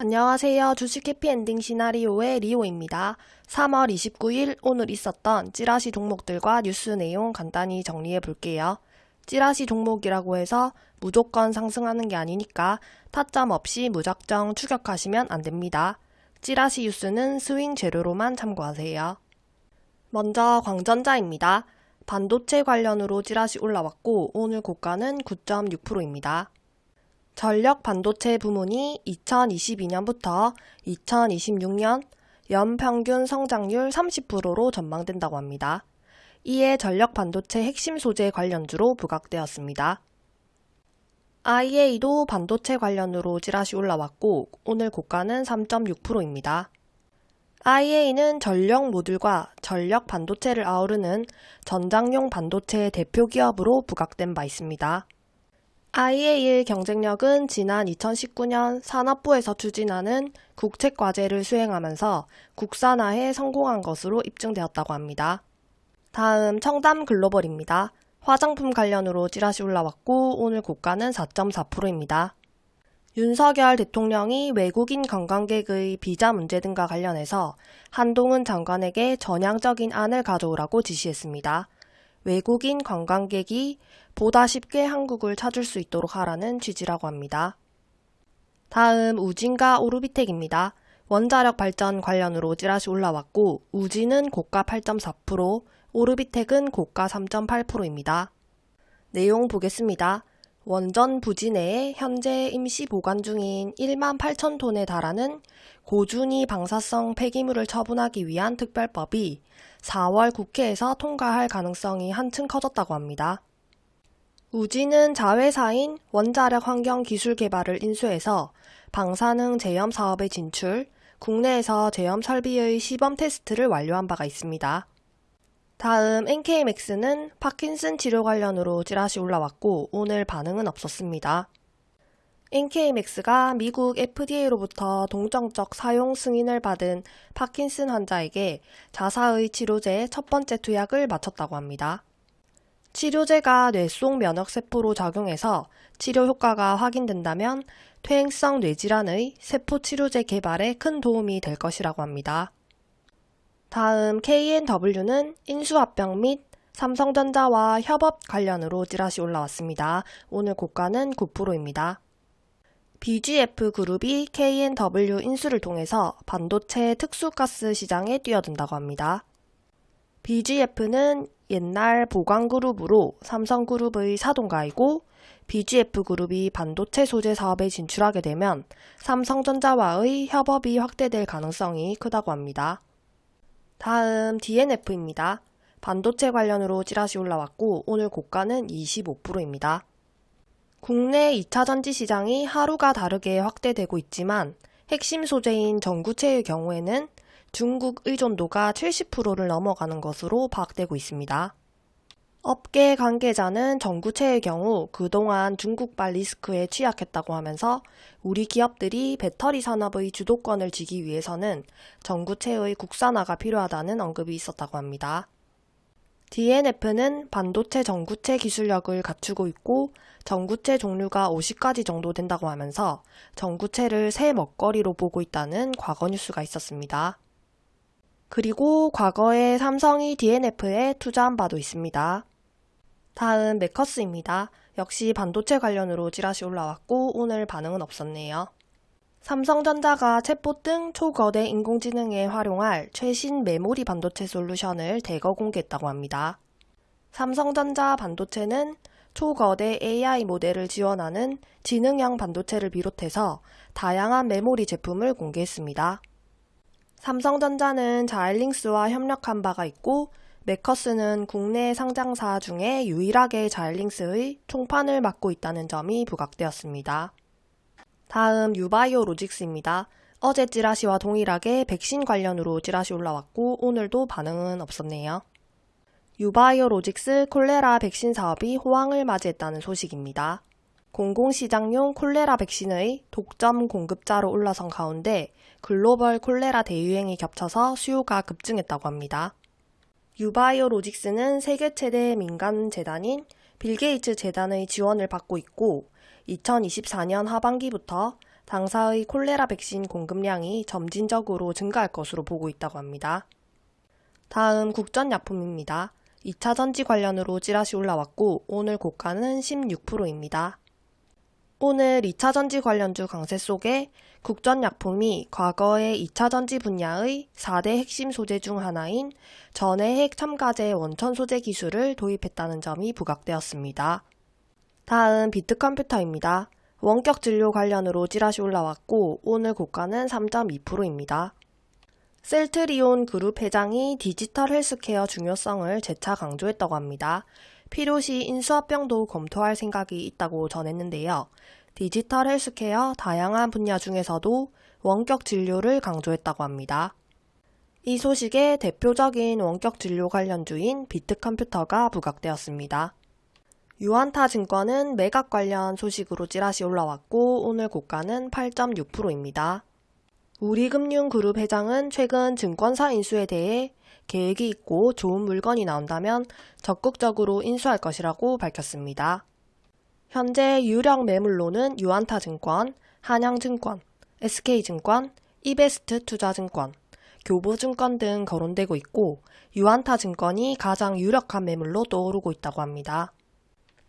안녕하세요. 주식 해피엔딩 시나리오의 리오입니다. 3월 29일 오늘 있었던 찌라시 종목들과 뉴스 내용 간단히 정리해 볼게요. 찌라시 종목이라고 해서 무조건 상승하는 게 아니니까 타점 없이 무작정 추격하시면 안 됩니다. 찌라시 뉴스는 스윙 재료로만 참고하세요. 먼저 광전자입니다. 반도체 관련으로 찌라시 올라왔고 오늘 고가는 9.6%입니다. 전력 반도체 부문이 2022년부터 2026년 연평균 성장률 30%로 전망된다고 합니다. 이에 전력 반도체 핵심 소재 관련주로 부각되었습니다. IA도 반도체 관련으로 찌라시 올라왔고 오늘 고가는 3.6%입니다. IA는 전력 모듈과 전력 반도체를 아우르는 전장용 반도체 대표 기업으로 부각된 바 있습니다. IA의 경쟁력은 지난 2019년 산업부에서 추진하는 국책과제를 수행하면서 국산화에 성공한 것으로 입증되었다고 합니다. 다음 청담 글로벌입니다. 화장품 관련으로 찌라시 올라왔고 오늘 고가는 4.4%입니다. 윤석열 대통령이 외국인 관광객의 비자 문제 등과 관련해서 한동훈 장관에게 전향적인 안을 가져오라고 지시했습니다. 외국인 관광객이 보다 쉽게 한국을 찾을 수 있도록 하라는 취지라고 합니다. 다음 우진과 오르비텍입니다. 원자력 발전 관련으로 찌라시 올라왔고 우진은 고가 8.4%, 오르비텍은 고가 3.8%입니다. 내용 보겠습니다. 원전 부지 내에 현재 임시 보관 중인 1만 8천 톤에 달하는 고준위 방사성 폐기물을 처분하기 위한 특별법이 4월 국회에서 통과할 가능성이 한층 커졌다고 합니다. 우지는 자회사인 원자력 환경 기술 개발을 인수해서 방사능 제염 사업에 진출, 국내에서 제염 설비의 시범 테스트를 완료한 바가 있습니다. 다음 NK맥스는 파킨슨 치료 관련으로 찌라시 올라왔고 오늘 반응은 없었습니다. NK맥스가 미국 FDA로부터 동정적 사용 승인을 받은 파킨슨 환자에게 자사의 치료제 첫 번째 투약을 마쳤다고 합니다. 치료제가 뇌 속 면역세포로 작용해서 치료 효과가 확인된다면 퇴행성 뇌질환의 세포 치료제 개발에 큰 도움이 될 것이라고 합니다. 다음 KNW는 인수합병 및 삼성전자와 협업 관련으로 찌라시 올라왔습니다. 오늘 고가는 9%입니다. BGF 그룹이 KNW 인수를 통해서 반도체 특수가스 시장에 뛰어든다고 합니다. BGF는 옛날 보광그룹으로 삼성그룹의 사동가이고 BGF 그룹이 반도체 소재 사업에 진출하게 되면 삼성전자와의 협업이 확대될 가능성이 크다고 합니다. 다음 DNF입니다. 반도체 관련으로 찌라시 올라왔고 오늘 고가는 25%입니다. 국내 2차 전지 시장이 하루가 다르게 확대되고 있지만 핵심 소재인 전구체의 경우에는 중국 의존도가 70%를 넘어가는 것으로 파악되고 있습니다. 업계 관계자는 전구체의 경우 그동안 중국발 리스크에 취약했다고 하면서 우리 기업들이 배터리 산업의 주도권을 쥐기 위해서는 전구체의 국산화가 필요하다는 언급이 있었다고 합니다. DNF는 반도체 전구체 기술력을 갖추고 있고 전구체 종류가 50가지 정도 된다고 하면서 전구체를 새 먹거리로 보고 있다는 과거 뉴스가 있었습니다. 그리고 과거에 삼성이 DNF에 투자한 바도 있습니다. 다음 메커스입니다. 역시 반도체 관련으로 찌라시 올라왔고 오늘 반응은 없었네요. 삼성전자가 챗봇 등 초거대 인공지능에 활용할 최신 메모리 반도체 솔루션을 대거 공개했다고 합니다. 삼성전자 반도체는 초거대 AI 모델을 지원하는 지능형 반도체를 비롯해서 다양한 메모리 제품을 공개했습니다. 삼성전자는 자일링스와 협력한 바가 있고 메커스는 국내 상장사 중에 유일하게 자일링스의 총판을 맡고 있다는 점이 부각되었습니다. 다음 유바이오 로직스입니다. 어제 찌라시와 동일하게 백신 관련으로 찌라시 올라왔고 오늘도 반응은 없었네요. 유바이오 로직스 콜레라 백신 사업이 호황을 맞이했다는 소식입니다. 공공시장용 콜레라 백신의 독점 공급자로 올라선 가운데 글로벌 콜레라 대유행이 겹쳐서 수요가 급증했다고 합니다. 유바이오 로직스는 세계 최대 민간 재단인 빌 게이츠 재단의 지원을 받고 있고 2024년 하반기부터 당사의 콜레라 백신 공급량이 점진적으로 증가할 것으로 보고 있다고 합니다. 다음 국전약품입니다. 2차 전지 관련으로 찌라시 올라왔고 오늘 고가는 16%입니다. 오늘 2차 전지 관련주 강세 속에 국전약품이 과거의 2차 전지 분야의 4대 핵심 소재 중 하나인 전해핵 첨가제 원천 소재 기술을 도입했다는 점이 부각되었습니다. 다음 비트컴퓨터입니다. 원격 진료 관련으로 찌라시 올라왔고 오늘 고가는 3.2%입니다. 셀트리온 그룹 회장이 디지털 헬스케어 중요성을 재차 강조했다고 합니다. 필요시 인수합병도 검토할 생각이 있다고 전했는데요. 디지털 헬스케어 다양한 분야 중에서도 원격 진료를 강조했다고 합니다. 이 소식에 대표적인 원격 진료 관련주인 비트컴퓨터가 부각되었습니다. 유안타 증권은 매각 관련 소식으로 찌라시 올라왔고 오늘 고가는 8.6%입니다. 우리금융그룹 회장은 최근 증권사 인수에 대해 계획이 있고 좋은 물건이 나온다면 적극적으로 인수할 것이라고 밝혔습니다. 현재 유력 매물로는 유한타증권, 한양증권, SK증권, 이베스트 투자증권, 교보증권 등 거론되고 있고 유한타증권이 가장 유력한 매물로 떠오르고 있다고 합니다.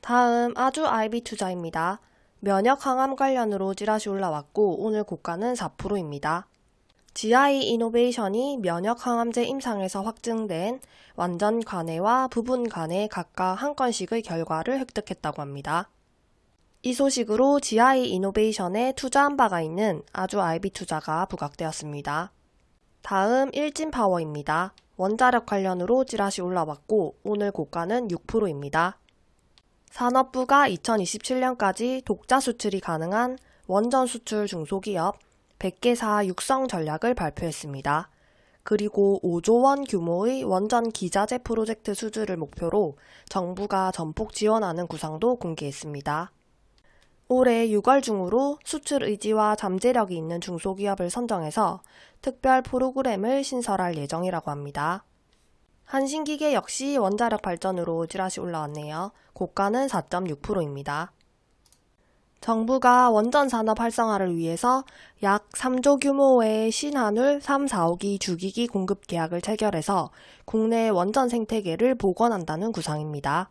다음 아주 IB 투자입니다. 면역 항암 관련으로 찌라시 올라왔고 오늘 고가는 4%입니다. GI 이노베이션이 면역 항암제 임상에서 확증된 완전 관해와 부분 관해 각각 한 건씩의 결과를 획득했다고 합니다. 이 소식으로 GI 이노베이션에 투자한 바가 있는 아주 IB 투자가 부각되었습니다. 다음 일진 파워입니다. 원자력 관련으로 찌라시 올라왔고 오늘 고가는 6%입니다. 산업부가 2027년까지 독자 수출이 가능한 원전 수출 중소기업 100개사 육성 전략을 발표했습니다. 그리고 5조 원 규모의 원전 기자재 프로젝트 수주를 목표로 정부가 전폭 지원하는 구상도 공개했습니다. 올해 6월 중으로 수출 의지와 잠재력이 있는 중소기업을 선정해서 특별 프로그램을 신설할 예정이라고 합니다. 한신기계 역시 원자력 발전으로 찌라시 올라왔네요. 고가는 4.6%입니다. 정부가 원전 산업 활성화를 위해서 약 3조 규모의 신한울 3, 4호기 주기기 공급 계약을 체결해서 국내 원전 생태계를 복원한다는 구상입니다.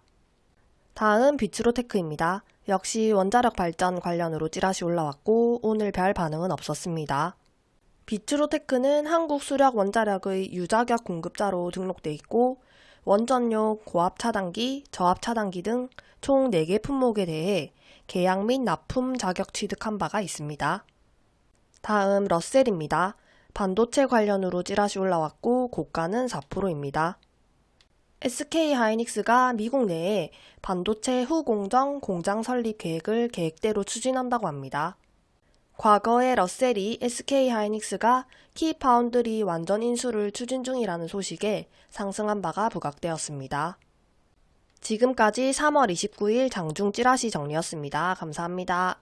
다음 비츠로테크입니다. 역시 원자력 발전 관련으로 찌라시 올라왔고 오늘 별 반응은 없었습니다. 비트로테크는 한국 수력 원자력의 유자격 공급자로 등록돼 있고 원전용 고압 차단기, 저압 차단기 등 총 4개 품목에 대해 계약 및 납품 자격 취득한 바가 있습니다. 다음 러셀입니다. 반도체 관련으로 찌라시 올라왔고 고가는 4%입니다. SK 하이닉스가 미국 내에 반도체 후공정 공장 설립 계획을 계획대로 추진한다고 합니다. 과거에 러셀이 SK 하이닉스가 키 파운드리 완전 인수를 추진 중이라는 소식에 상승한 바가 부각되었습니다. 지금까지 3월 29일 장중 찌라시 정리였습니다. 감사합니다.